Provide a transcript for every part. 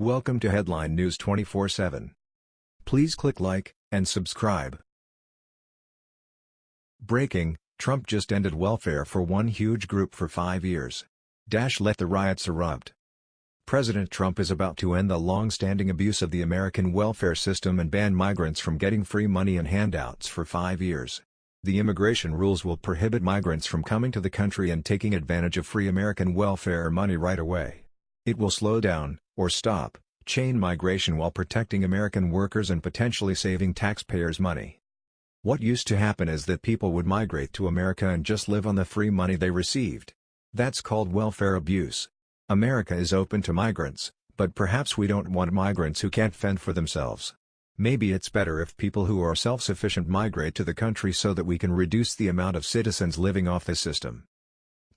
Welcome to Headline News 24/7. Please click like and subscribe. Breaking: Trump just ended welfare for one huge group for 5 years. Dash let the riots erupt. President Trump is about to end the long-standing abuse of the American welfare system and ban migrants from getting free money and handouts for 5 years. The immigration rules will prohibit migrants from coming to the country and taking advantage of free American welfare money right away. It will slow down, or stop, chain migration while protecting American workers and potentially saving taxpayers money. What used to happen is that people would migrate to America and just live on the free money they received. That's called welfare abuse. America is open to migrants, but perhaps we don't want migrants who can't fend for themselves. Maybe it's better if people who are self-sufficient migrate to the country so that we can reduce the amount of citizens living off the system.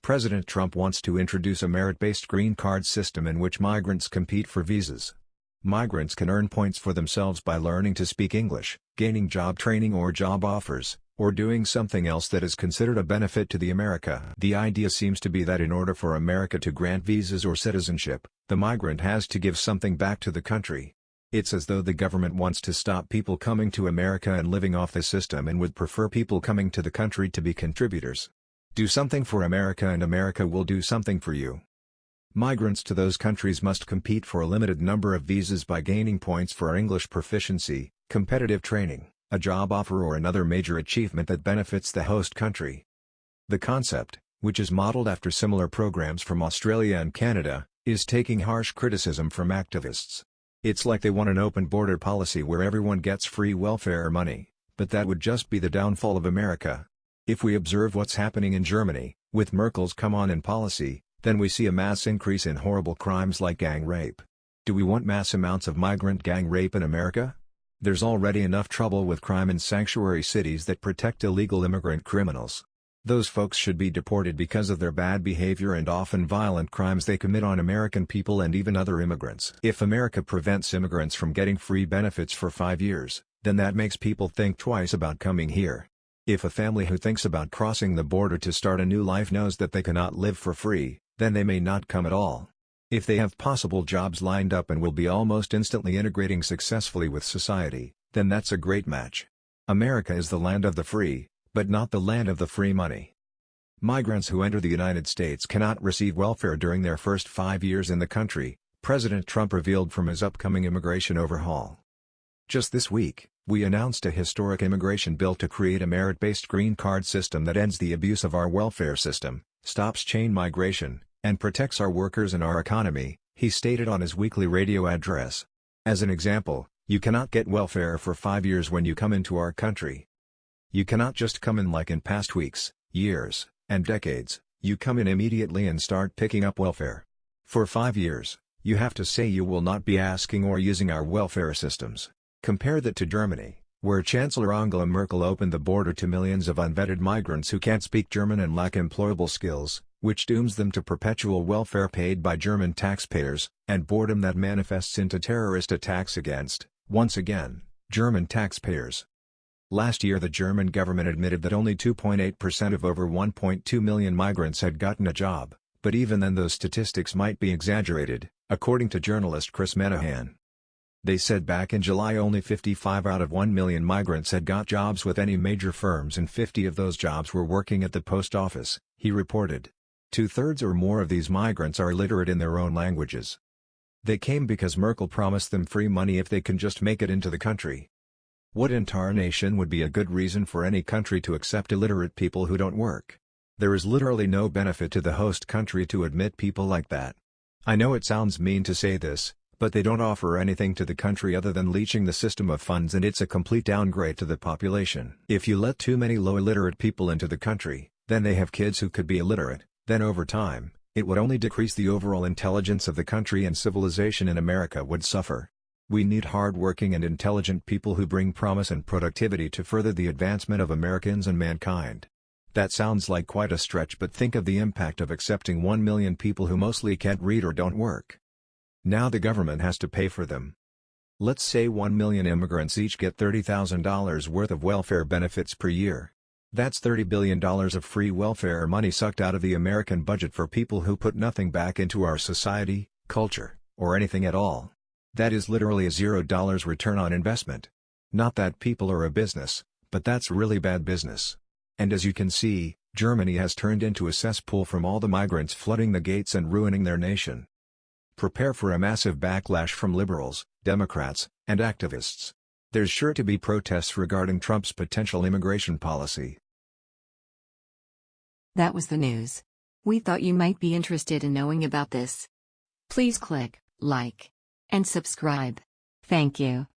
President Trump wants to introduce a merit-based green card system in which migrants compete for visas. Migrants can earn points for themselves by learning to speak English, gaining job training or job offers, or doing something else that is considered a benefit to the America. The idea seems to be that in order for America to grant visas or citizenship, the migrant has to give something back to the country. It's as though the government wants to stop people coming to America and living off the system and would prefer people coming to the country to be contributors. Do something for America and America will do something for you. Migrants to those countries must compete for a limited number of visas by gaining points for English proficiency, competitive training, a job offer or another major achievement that benefits the host country. The concept, which is modeled after similar programs from Australia and Canada, is taking harsh criticism from activists. It's like they want an open border policy where everyone gets free welfare money, but that would just be the downfall of America. If we observe what's happening in Germany, with Merkel's come on in policy, then we see a mass increase in horrible crimes like gang rape. Do we want mass amounts of migrant gang rape in America? There's already enough trouble with crime in sanctuary cities that protect illegal immigrant criminals. Those folks should be deported because of their bad behavior and often violent crimes they commit on American people and even other immigrants. If America prevents immigrants from getting free benefits for five years, then that makes people think twice about coming here. If a family who thinks about crossing the border to start a new life knows that they cannot live for free, then they may not come at all. If they have possible jobs lined up and will be almost instantly integrating successfully with society, then that's a great match. America is the land of the free, but not the land of the free money. Migrants who enter the United States cannot receive welfare during their first five years in the country, President Trump revealed from his upcoming immigration overhaul. Just this week, we announced a historic immigration bill to create a merit-based green card system that ends the abuse of our welfare system, stops chain migration, and protects our workers and our economy, he stated on his weekly radio address. As an example, you cannot get welfare for five years when you come into our country. You cannot just come in like in past weeks, years, and decades, you come in immediately and start picking up welfare. For five years, you have to say you will not be asking or using our welfare systems. Compare that to Germany, where Chancellor Angela Merkel opened the border to millions of unvetted migrants who can't speak German and lack employable skills, which dooms them to perpetual welfare paid by German taxpayers, and boredom that manifests into terrorist attacks against, once again, German taxpayers. Last year the German government admitted that only 2.8% of over 1.2 million migrants had gotten a job, but even then those statistics might be exaggerated, according to journalist Chris Menahan. They said back in July only 55 out of 1 million migrants had got jobs with any major firms and 50 of those jobs were working at the post office, he reported. Two-thirds or more of these migrants are literate in their own languages. They came because Merkel promised them free money if they can just make it into the country. What in tarnation would be a good reason for any country to accept illiterate people who don't work? There is literally no benefit to the host country to admit people like that. I know it sounds mean to say this, but they don't offer anything to the country other than leeching the system of funds and it's a complete downgrade to the population. If you let too many low illiterate people into the country, then they have kids who could be illiterate, then over time, it would only decrease the overall intelligence of the country and civilization in America would suffer. We need hard-working and intelligent people who bring promise and productivity to further the advancement of Americans and mankind. That sounds like quite a stretch but think of the impact of accepting 1 million people who mostly can't read or don't work. Now the government has to pay for them. Let's say 1 million immigrants each get $30,000 worth of welfare benefits per year. That's $30 billion of free welfare money sucked out of the American budget for people who put nothing back into our society, culture, or anything at all. That is literally a $0 return on investment. Not that people are a business, but that's really bad business. And as you can see, Germany has turned into a cesspool from all the migrants flooding the gates and ruining their nation. Prepare for a massive backlash from liberals, Democrats, and activists. There's sure to be protests regarding Trump's potential immigration policy. That was the news. We thought you might be interested in knowing about this. Please click like and subscribe. Thank you.